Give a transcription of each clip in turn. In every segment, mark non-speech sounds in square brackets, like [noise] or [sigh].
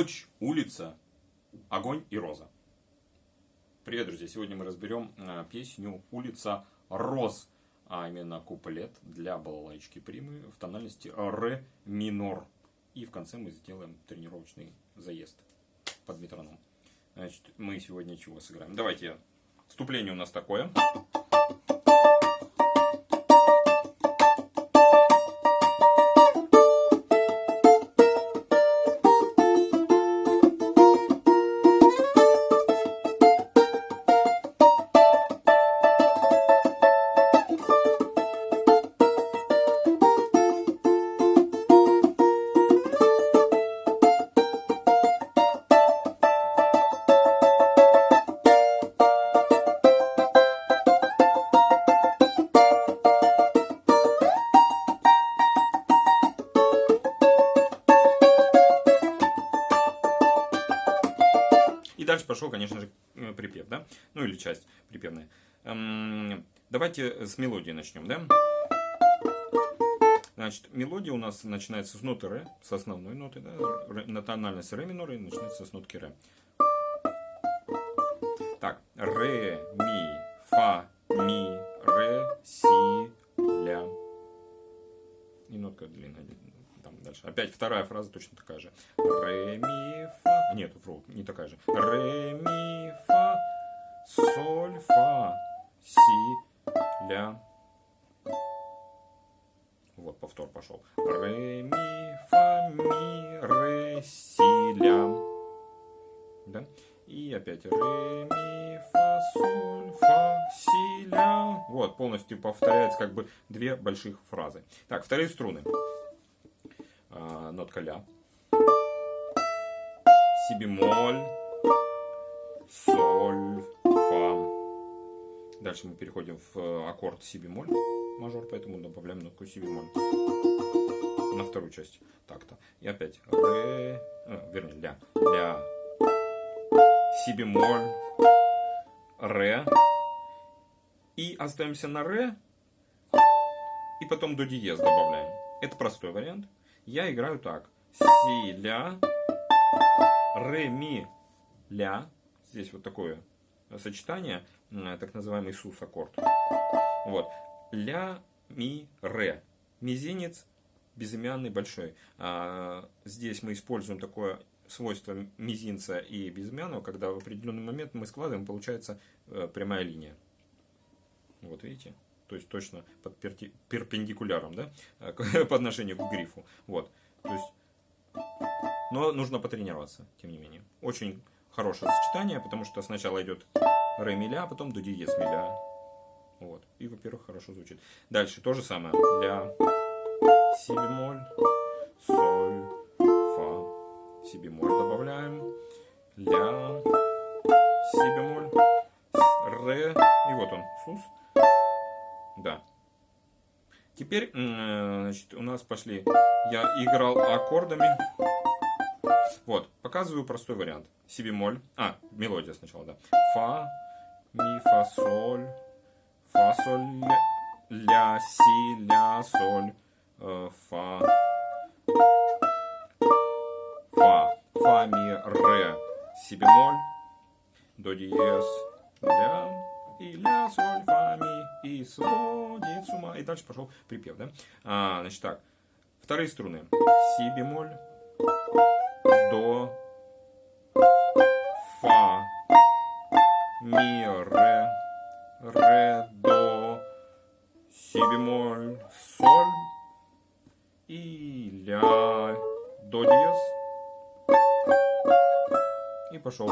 Ночь, улица, огонь и роза. Привет, друзья! Сегодня мы разберем э, песню «Улица роз», а именно куплет для балалайчики примы в тональности ре минор. И в конце мы сделаем тренировочный заезд под метроном. Значит, мы сегодня чего сыграем? Давайте, вступление у нас такое. Пошел, конечно же, э, припев, да? Ну или часть припевная. Давайте с мелодии начнем, да? Значит, мелодия у нас начинается с ноты ре, с основной ноты, да? Ре, на тональность ре минор и начинается с нотки ре. Так, ре, ми, фа, ми, ре, си, ля. И нотка длинная там дальше. Опять вторая фраза точно такая же. Ре, ми, фа. Нет, вру, не такая же. Ре, ми, фа, соль, фа, си, ля. Вот, повтор пошел. Ре, ми, фа, ми, ре, си, ля. Да? И опять ре, ми, фа, соль, фа, си, ля. Вот, полностью повторяется как бы две больших фразы. Так, вторые струны а, нотка ля, си бемоль, соль, фа. Дальше мы переходим в э, аккорд си бемоль мажор, поэтому добавляем нотку си бемоль на вторую часть такта. И опять ре, э, вернее ля, ля, си бемоль, ре. И остаемся на ре, и потом до диез добавляем. Это простой вариант я играю так. Си, ля, ре, ми, ля. Здесь вот такое сочетание, так называемый сус аккорд. Вот. Ля, ми, ре. Мизинец безымянный большой. А, здесь мы используем такое свойство мизинца и безымянного, когда в определенный момент мы складываем, получается э, прямая линия. Вот видите? то есть точно под перпендикуляром, да, [laughs] по отношению к грифу. Вот, то есть, но нужно потренироваться, тем не менее. Очень хорошее сочетание, потому что сначала идет ре миля, а потом до диез миля. Вот, и, во-первых, хорошо звучит. Дальше то же самое. Ля, си бемоль, соль, фа, си бемоль добавляем, ля, си бемоль, ре, и вот он, сус, да. Теперь, значит, у нас пошли... Я играл аккордами. Вот, показываю простой вариант. Си бемоль. А, мелодия сначала, да. Фа, ми, фа, соль. Фа, соль, ля, си, ля, соль. Э, фа. Фа. Фа, ми, ре. Си бемоль. До диез. Ля и ля, соль, фа, ми, и сводит с ума. И дальше пошел припев, да? А, значит так, вторые струны. Си бемоль, до, фа, ми, ре, ре, до, си бемоль, соль и ля, до диез. И пошел.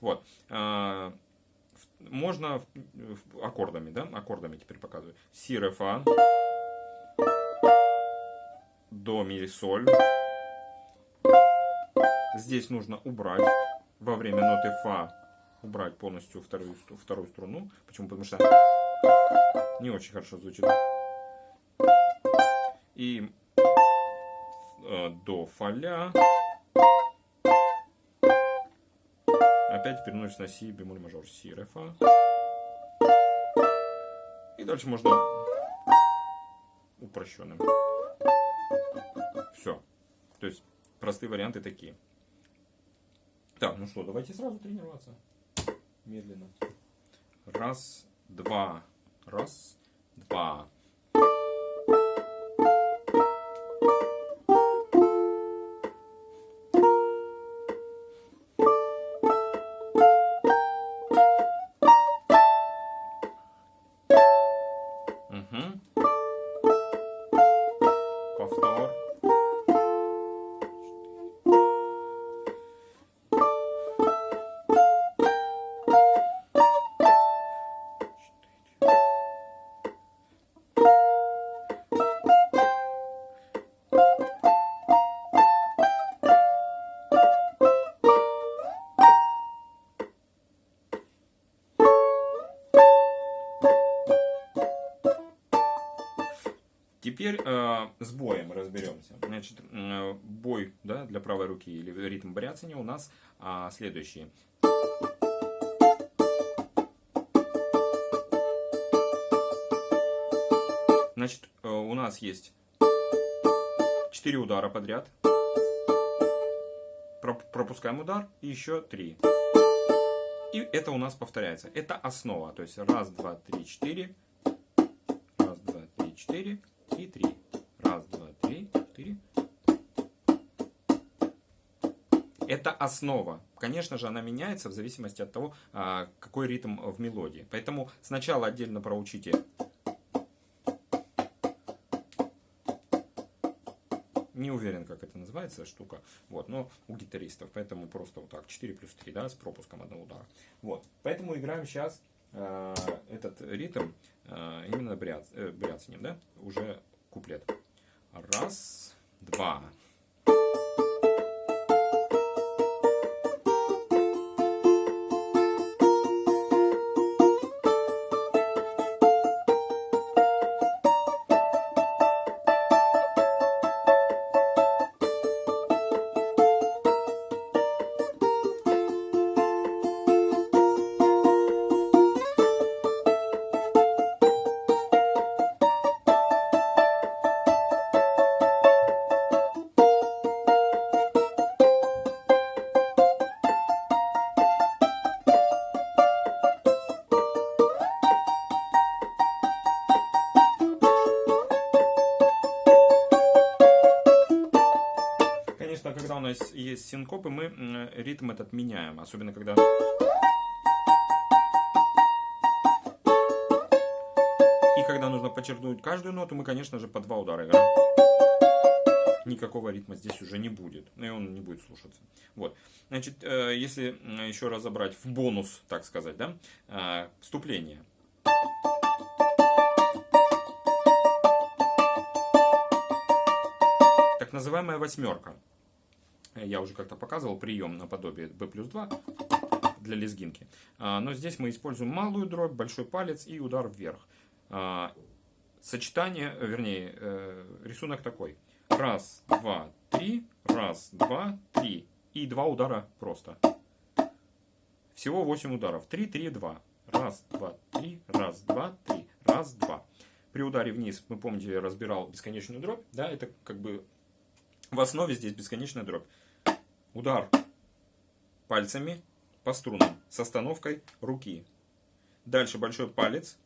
Вот. А, можно аккордами, да, аккордами теперь показываю. Си, ре, фа, до, ми, соль. Здесь нужно убрать во время ноты фа, убрать полностью вторую, вторую струну. Почему? Потому что не очень хорошо звучит. И э, до, фа, ля. опять переносится на си бемоль мажор, си, ре, фа. И дальше можно упрощенным. Все. То есть простые варианты такие. Так, ну что, давайте сразу тренироваться. Медленно. Раз, два, раз, два. Теперь э, с боем разберемся. Значит, э, бой да, для правой руки или ритм бряцания у нас э, следующий. Значит, э, у нас есть 4 удара подряд. Пропускаем удар и еще 3. И это у нас повторяется. Это основа. То есть раз, два, три, четыре. Раз, два, три, четыре и три. Раз, два, три, четыре. Это основа. Конечно же, она меняется в зависимости от того, а, какой ритм в мелодии. Поэтому сначала отдельно проучите не уверен, как это называется штука, вот, но у гитаристов, поэтому просто вот так, 4 плюс 3, да, с пропуском одного удара. Вот, поэтому играем сейчас э, этот ритм э, именно бряц, э, бряцанием, да, уже куплет. Раз, два. Когда у нас есть синкопы, мы ритм этот меняем. Особенно когда... И когда нужно подчеркнуть каждую ноту, мы, конечно же, по два удара играем. Никакого ритма здесь уже не будет. И он не будет слушаться. Вот. Значит, э, если еще разобрать в бонус, так сказать, да, э, вступление. Так называемая восьмерка я уже как-то показывал прием наподобие B плюс 2 для лезгинки. А, но здесь мы используем малую дробь, большой палец и удар вверх. А, сочетание, вернее, э, рисунок такой. Раз, два, три, раз, два, три. И два удара просто. Всего 8 ударов. 3, 3, 2. Раз, два, три, раз, два, три, раз, два. При ударе вниз, мы помните, я разбирал бесконечную дробь. Да, это как бы в основе здесь бесконечная дробь удар пальцами по струнам с остановкой руки. Дальше большой палец,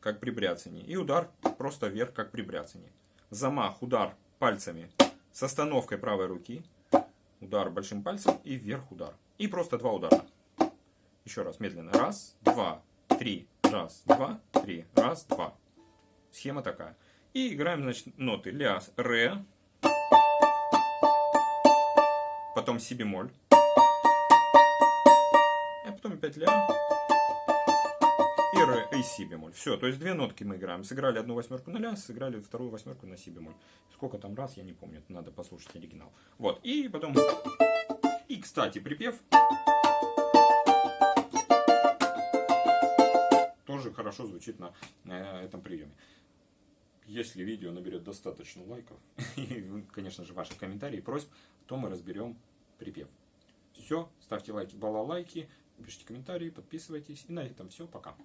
как при бряцании. И удар просто вверх, как при бряцании. Замах, удар пальцами с остановкой правой руки. Удар большим пальцем и вверх удар. И просто два удара. Еще раз, медленно. Раз, два, три. Раз, два, три. Раз, два. Схема такая. И играем, значит, ноты ля, ре, потом си бемоль, а потом опять ля и ре, и си бемоль. Все, то есть две нотки мы играем. Сыграли одну восьмерку на ля, сыграли вторую восьмерку на си бемоль. Сколько там раз, я не помню, надо послушать оригинал. Вот, и потом... И, кстати, припев тоже хорошо звучит на э, этом приеме. Если видео наберет достаточно лайков [laughs] и, конечно же, ваши комментарии и просьб, то мы разберем припев. Все, ставьте лайки, балалайки, пишите комментарии, подписывайтесь. И на этом все, пока.